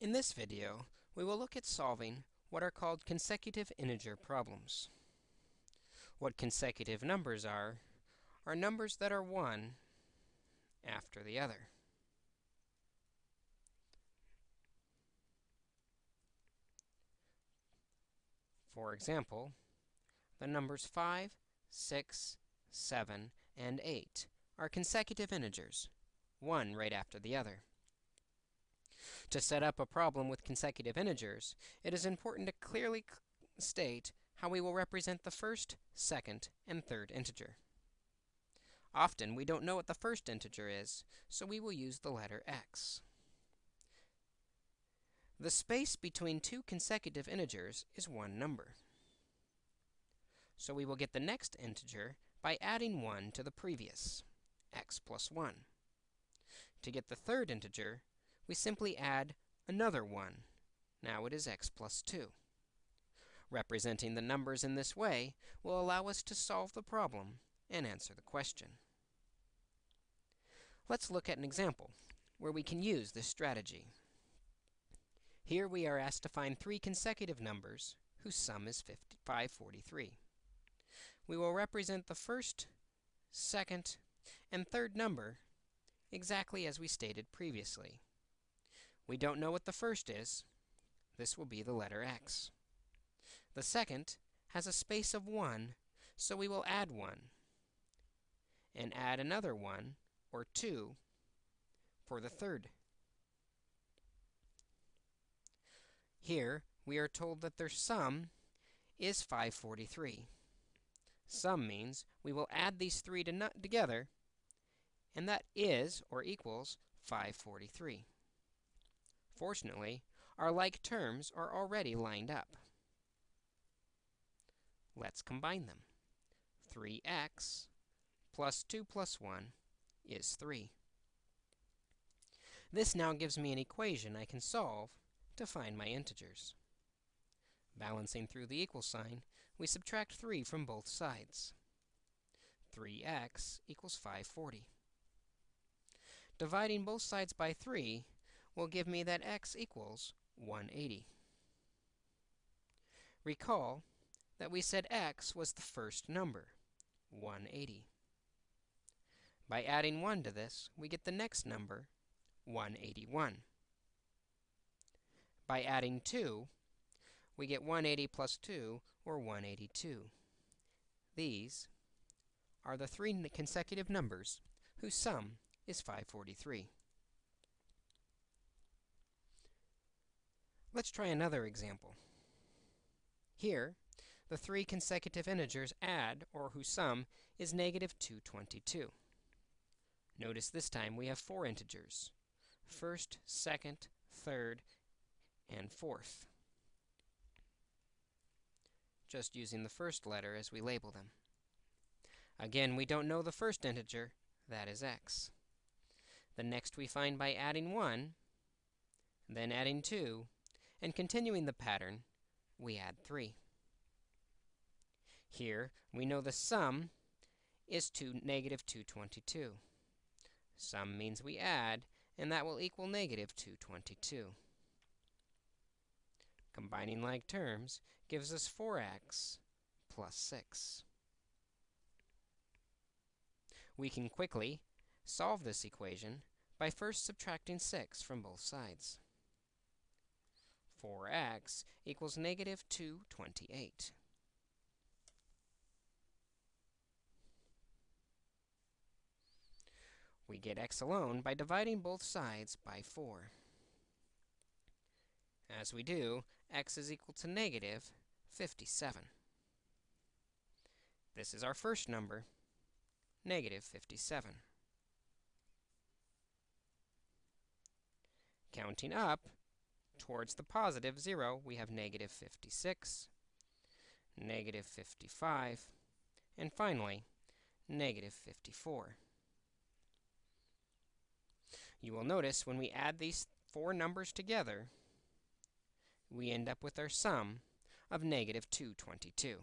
In this video, we will look at solving what are called consecutive integer problems. What consecutive numbers are, are numbers that are one after the other. For example, the numbers 5, 6, 7, and 8 are consecutive integers, one right after the other. To set up a problem with consecutive integers, it is important to clearly state how we will represent the first, second, and third integer. Often, we don't know what the first integer is, so we will use the letter x. The space between two consecutive integers is one number. So we will get the next integer by adding 1 to the previous, x plus 1. To get the third integer, we simply add another 1. Now it is x plus 2. Representing the numbers in this way will allow us to solve the problem and answer the question. Let's look at an example where we can use this strategy. Here we are asked to find three consecutive numbers whose sum is 543. We will represent the first, second, and third number exactly as we stated previously. We don't know what the first is. This will be the letter x. The second has a space of 1, so we will add 1 and add another 1, or 2, for the third. Here, we are told that their sum is 543. Sum means we will add these three to together, and that is, or equals, 543. Fortunately, our like terms are already lined up. Let's combine them. 3x plus 2 plus 1 is 3. This now gives me an equation I can solve to find my integers. Balancing through the equal sign, we subtract 3 from both sides. 3x equals 540. Dividing both sides by 3 will give me that x equals 180. Recall that we said x was the first number, 180. By adding 1 to this, we get the next number, 181. By adding 2, we get 180 plus 2, or 182. These are the three consecutive numbers whose sum is 543. Let's try another example. Here, the three consecutive integers add, or whose sum, is negative 222. Notice this time we have four integers, first, second, third, and fourth. Just using the first letter as we label them. Again, we don't know the first integer, that is x. The next we find by adding 1, then adding 2, and continuing the pattern, we add 3. Here, we know the sum is to negative 222. Sum means we add, and that will equal negative 222. Combining like terms gives us 4x plus 6. We can quickly solve this equation by first subtracting 6 from both sides. 4x equals negative 228. We get x alone by dividing both sides by 4. As we do, x is equal to negative 57. This is our first number, negative 57. Counting up, towards the positive 0, we have negative 56, negative 55, and finally, negative 54. You will notice when we add these four numbers together, we end up with our sum of negative 222.